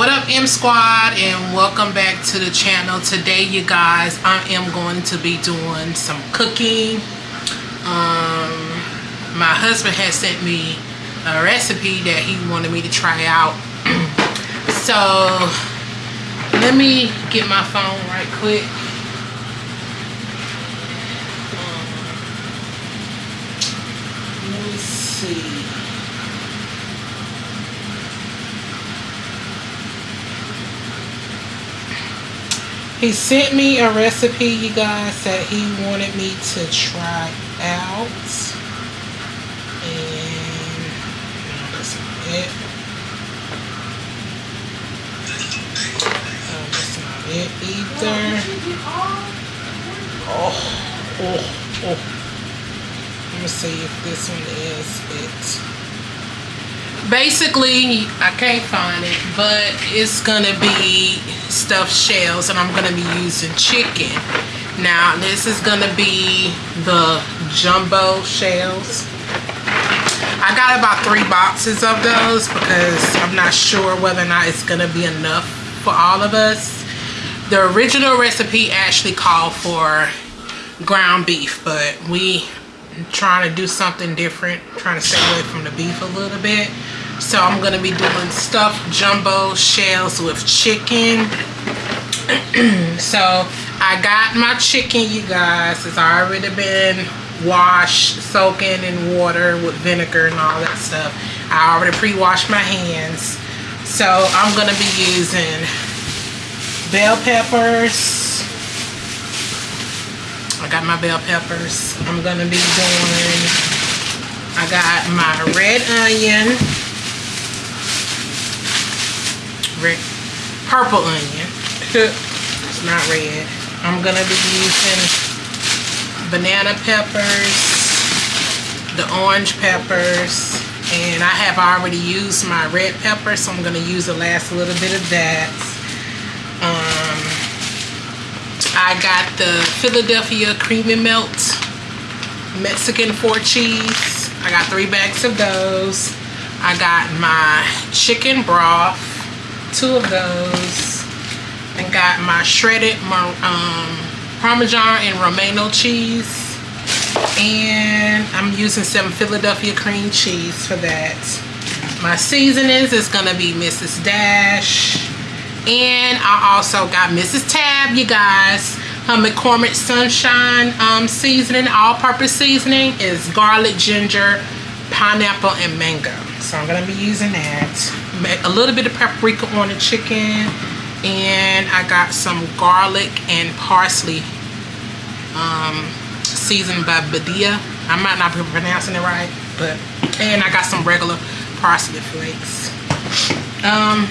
what up m squad and welcome back to the channel. Today you guys i am going to be doing some cooking. Um my husband has sent me a recipe that he wanted me to try out. So let me get my phone right quick. Um, let me see He sent me a recipe, you guys, that he wanted me to try out. And that's not it. Uh, that's not it either. Oh, oh, oh. Let me see if this one is it basically I can't find it but it's gonna be stuffed shells and I'm gonna be using chicken. Now this is gonna be the jumbo shells. I got about three boxes of those because I'm not sure whether or not it's gonna be enough for all of us. The original recipe actually called for ground beef but we trying to do something different trying to stay away from the beef a little bit so I'm going to be doing stuffed jumbo shells with chicken. so I got my chicken, you guys. It's already been washed, soaking in water with vinegar and all that stuff. I already pre-washed my hands. So I'm going to be using bell peppers. I got my bell peppers. I'm going to be doing, I got my red onion red, purple onion. it's not red. I'm gonna be using banana peppers, the orange peppers, and I have already used my red pepper, so I'm gonna use the last little bit of that. Um, I got the Philadelphia Creamy Melt Mexican four cheese. I got three bags of those. I got my chicken broth two of those and got my shredded um, Parmesan and Romano cheese and I'm using some Philadelphia cream cheese for that. My seasonings is gonna be Mrs. Dash and I also got Mrs. Tab, you guys. Her McCormick Sunshine um, seasoning, all-purpose seasoning is garlic, ginger, pineapple, and mango. So I'm gonna be using that a little bit of paprika on the chicken and I got some garlic and parsley um, seasoned by Badia. I might not be pronouncing it right, but and I got some regular parsley flakes. Um,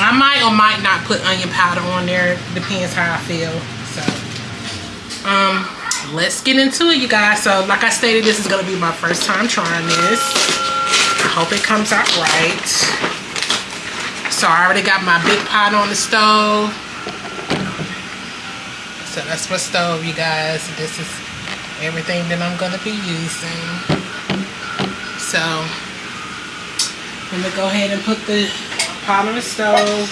I might or might not put onion powder on there. Depends how I feel. So, um, let's get into it, you guys. So, like I stated, this is gonna be my first time trying this. I hope it comes out right. So I already got my big pot on the stove. So that's my stove, you guys. This is everything that I'm going to be using. So I'm going to go ahead and put the pot on the stove.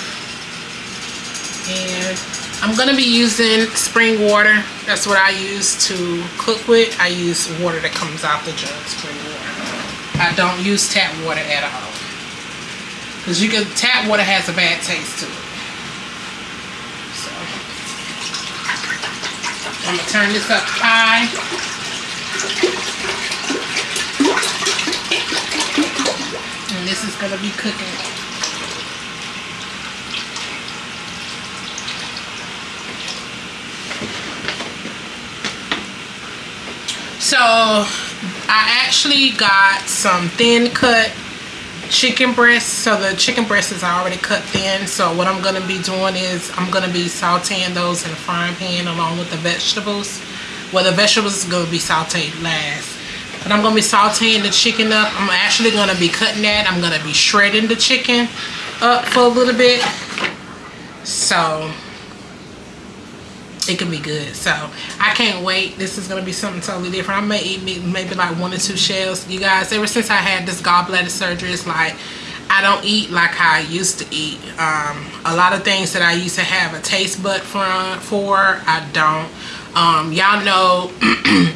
And I'm going to be using spring water. That's what I use to cook with. I use water that comes out the jug, spring water. I don't use tap water at all. Because you can, tap water has a bad taste to it. So, I'm to turn this up high. And this is going to be cooking. So I actually got some thin cut chicken breast so the chicken breast is already cut thin. So what i'm going to be doing is i'm going to be sauteing those in a frying pan along with the vegetables. Well the vegetables going to be sauteed last but i'm going to be sauteing the chicken up. I'm actually going to be cutting that. I'm going to be shredding the chicken up for a little bit. So it can be good so i can't wait this is going to be something totally different i may eat maybe like one or two shells you guys ever since i had this gallbladder surgery it's like i don't eat like how I used to eat. Um, a lot of things that I used to have a taste bud for, for I don't. Um, y'all know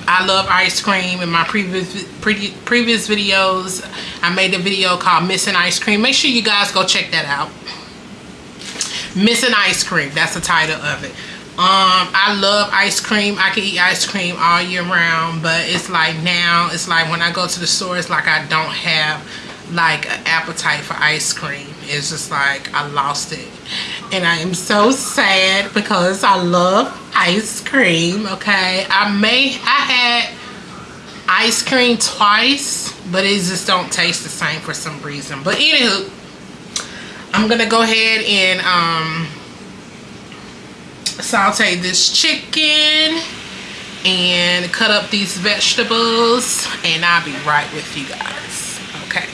I love ice cream. In my previous pre previous videos, I made a video called Missing Ice Cream. Make sure you guys go check that out. Missing Ice Cream. That's the title of it. Um, I love ice cream. I can eat ice cream all year round, but it's like now, it's like when I go to the store, it's like I don't have like an appetite for ice cream. It's just like I lost it. And I am so sad because I love ice cream, okay? I may, I had ice cream twice, but it just don't taste the same for some reason. But anywho, I'm gonna go ahead and um, saute this chicken and cut up these vegetables and I'll be right with you guys. Okay.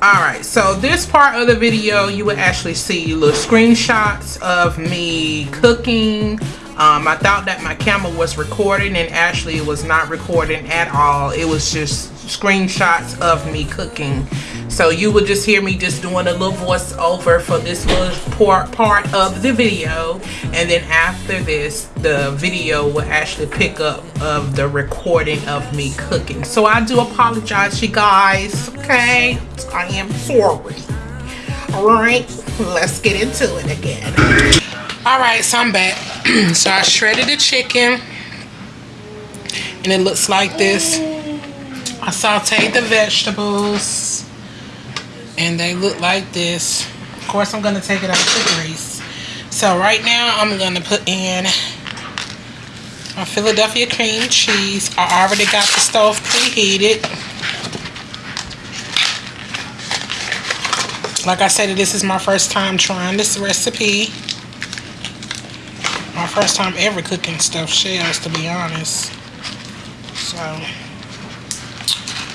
All right so this part of the video you will actually see little screenshots of me cooking. Um, I thought that my camera was recording and actually it was not recording at all. It was just screenshots of me cooking so you will just hear me just doing a little voiceover for this little part, part of the video. And then after this, the video will actually pick up of the recording of me cooking. So I do apologize, you guys, okay? I am sorry. All right, let's get into it again. All right, so I'm back. so I shredded the chicken and it looks like this. I sauteed the vegetables and they look like this. Of course I'm going to take it out of the grease. So right now I'm going to put in my Philadelphia cream cheese. I already got the stove preheated. Like I said this is my first time trying this recipe. My first time ever cooking stuffed shells to be honest. So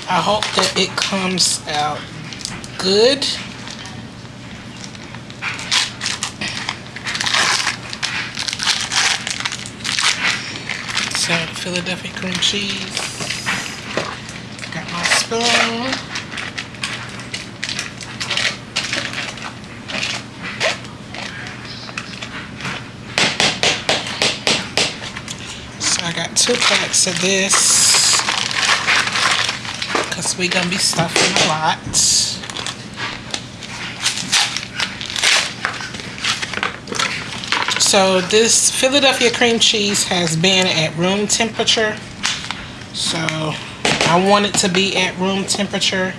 I hope that it comes out good. So Philadelphia cream cheese. Got my spoon. So I got two packs of this because we're gonna be stuffing a lot. So this Philadelphia cream cheese has been at room temperature. So I want it to be at room temperature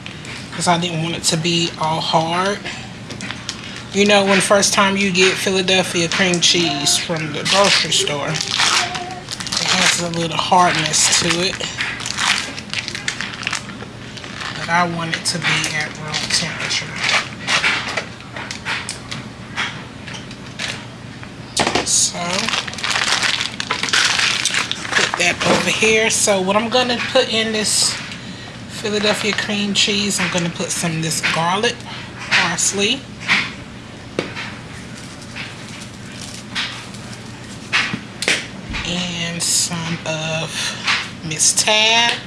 because I didn't want it to be all hard. You know when first time you get Philadelphia cream cheese from the grocery store, it has a little hardness to it. But I want it to be at room temperature. So put that over here. So what I'm gonna put in this Philadelphia cream cheese, I'm gonna put some of this garlic, parsley. And some of Miss Tab.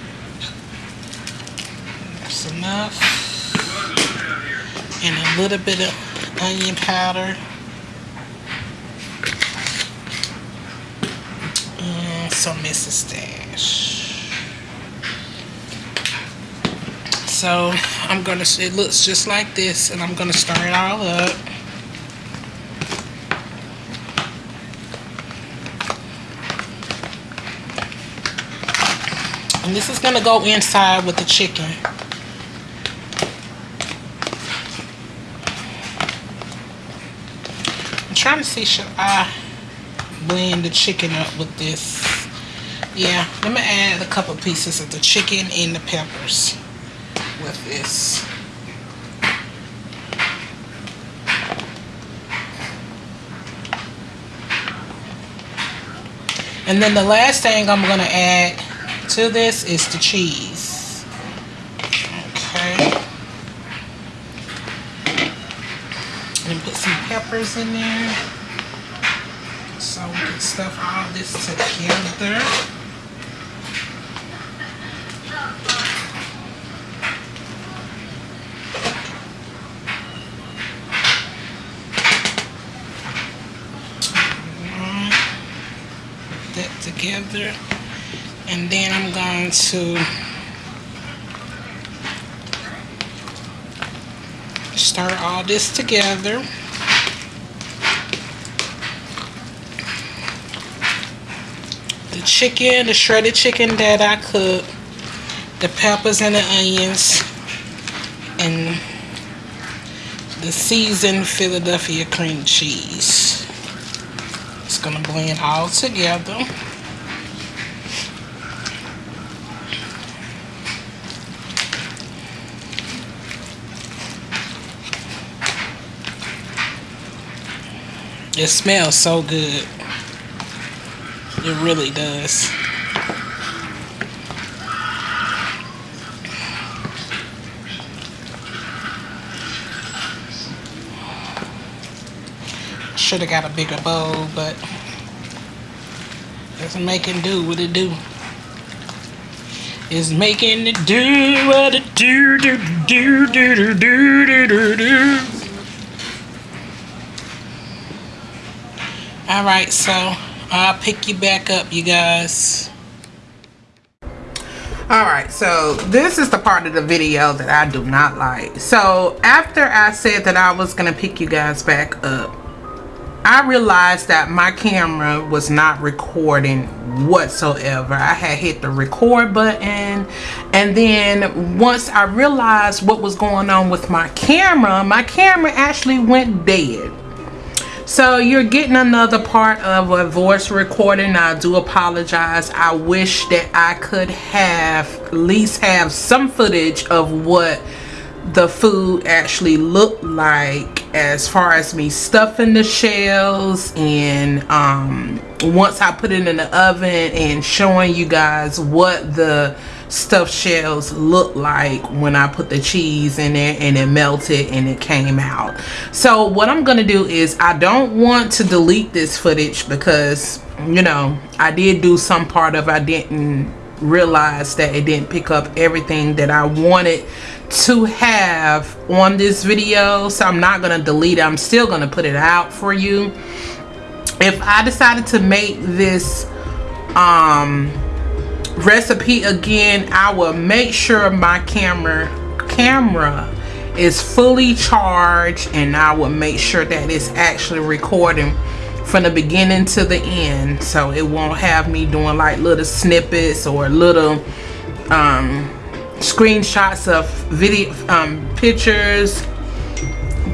That's enough. And a little bit of onion powder. Some Mrs. Dash. So I'm gonna, it looks just like this and I'm gonna stir it all up. And this is gonna go inside with the chicken. I'm trying to see, should I blend the chicken up with this? Yeah let me add a couple pieces of the chicken and the peppers with this. And then the last thing I'm gonna add to this is the cheese. Okay. And put some peppers in there. So we can stuff all this together that and then I'm going to stir all this together the chicken the shredded chicken that I cooked the peppers and the onions and the seasoned Philadelphia cream cheese. It's going to blend all together. It smells so good. It really does. should have got a bigger bowl, but it's making do what it do. It's making it do what it do do do do do do do do do. All right, so I'll pick you back up, you guys. All right, so this is the part of the video that I do not like. So after I said that I was gonna pick you guys back up, I realized that my camera was not recording whatsoever. I had hit the record button and then once I realized what was going on with my camera, my camera actually went dead. So you're getting another part of a voice recording. I do apologize. I wish that I could have at least have some footage of what the food actually looked like as far as me stuffing the shells and um, once I put it in the oven and showing you guys what the stuffed shells look like when I put the cheese in there and it melted and it came out. So what I'm going to do is I don't want to delete this footage because, you know, I did do some part of I didn't realize that it didn't pick up everything that I wanted to have on this video. So I'm not gonna delete it. I'm still gonna put it out for you. If I decided to make this um, recipe again I will make sure my camera camera is fully charged and I will make sure that it's actually recording from the beginning to the end. So it won't have me doing like little snippets or little um, screenshots of video um, pictures.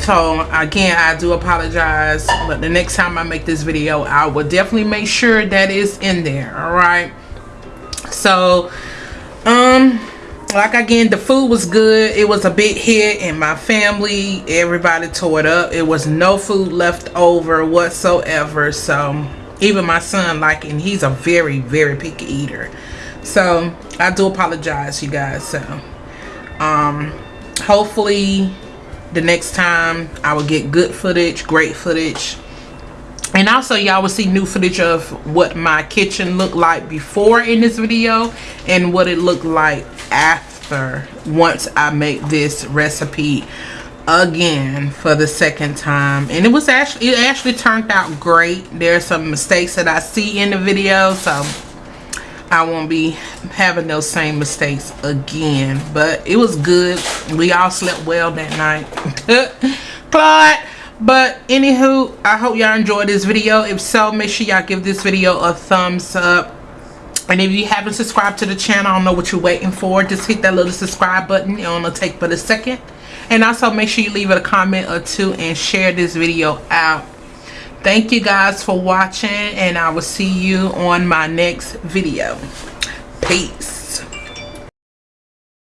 So again I do apologize but the next time I make this video I will definitely make sure that is in there all right so um like again the food was good. It was a big hit and my family. Everybody tore it up. It was no food left over whatsoever. So even my son like and he's a very very picky eater. So i do apologize you guys. So um hopefully the next time i will get good footage great footage and also y'all will see new footage of what my kitchen looked like before in this video and what it looked like after once I make this recipe again for the second time. And it was actually it actually turned out great. There's some mistakes that I see in the video so I won't be having those same mistakes again. But it was good. We all slept well that night. Claude but anywho i hope y'all enjoyed this video. If so make sure y'all give this video a thumbs up. And if you haven't subscribed to the channel i don't know what you're waiting for. Just hit that little subscribe button. It only take but a second. And also make sure you leave it a comment or two and share this video out. Thank you guys for watching and i will see you on my next video. Peace